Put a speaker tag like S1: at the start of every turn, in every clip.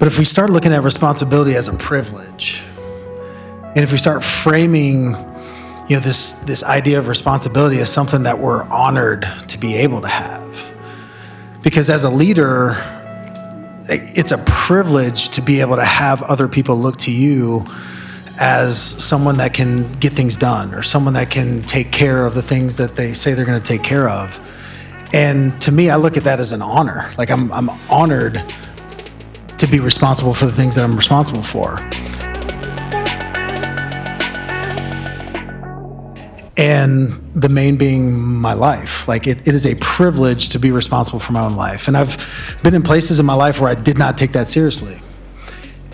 S1: But if we start looking at responsibility as a privilege, and if we start framing you know this this idea of responsibility as something that we're honored to be able to have because as a leader it's a privilege to be able to have other people look to you as someone that can get things done or someone that can take care of the things that they say they're going to take care of. And to me i look at that as an honor. Like i'm, I'm honored to be responsible for the things that i'm responsible for and the main being my life. Like it, it is a privilege to be responsible for my own life. And I've been in places in my life where I did not take that seriously.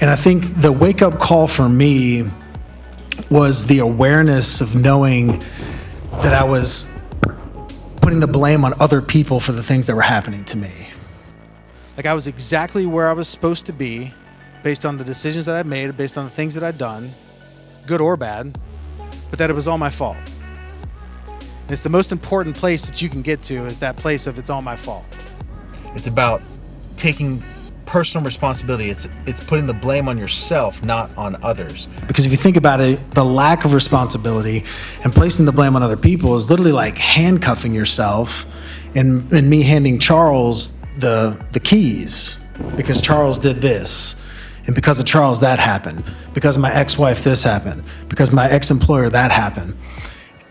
S1: And I think the wake up call for me was the awareness of knowing that I was putting the blame on other people for the things that were happening to me. Like I was exactly where I was supposed to be based on the decisions that I made, based on the things that I'd done, good or bad, but that it was all my fault. It's the most important place that you can get to is that place of it's all my fault.
S2: It's about taking personal responsibility. It's it's putting the blame on yourself, not on others.
S1: Because if you think about it, the lack of responsibility and placing the blame on other people is literally like handcuffing yourself and, and me handing Charles the the keys because Charles did this. And because of Charles, that happened. Because of my ex-wife, this happened. Because my ex-employer, that happened.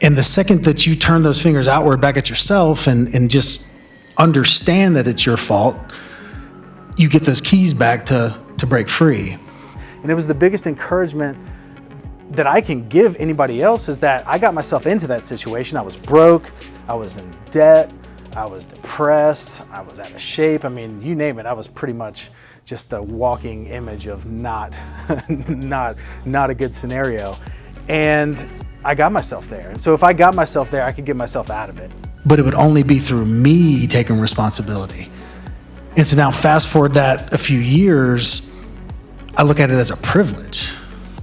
S1: And the second that you turn those fingers outward back at yourself and, and just understand that it's your fault, you get those keys back to, to break free. And it was the biggest encouragement that I can give anybody else is that I got myself into that situation. I was broke, I was in debt, I was depressed, I was out of shape. I mean, you name it, I was pretty much just a walking image of not, not, not a good scenario. And I got myself there. And so if I got myself there, I could get myself out of it. But it would only be through me taking responsibility. And so now fast forward that a few years, I look at it as a privilege.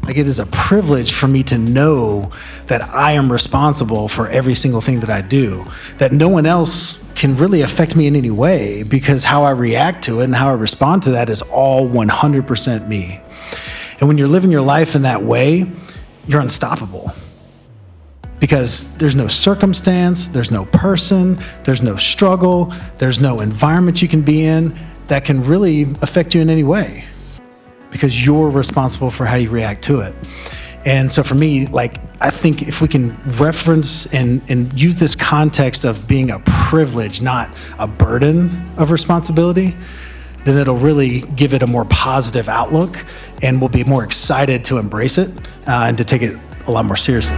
S1: Like it is a privilege for me to know that I am responsible for every single thing that I do, that no one else can really affect me in any way because how I react to it and how I respond to that is all 100% me. And when you're living your life in that way, you're unstoppable because there's no circumstance, there's no person, there's no struggle, there's no environment you can be in that can really affect you in any way because you're responsible for how you react to it. And so for me, like, I think if we can reference and, and use this context of being a privilege, not a burden of responsibility, then it'll really give it a more positive outlook and we'll be more excited to embrace it uh, and to take it a lot more seriously.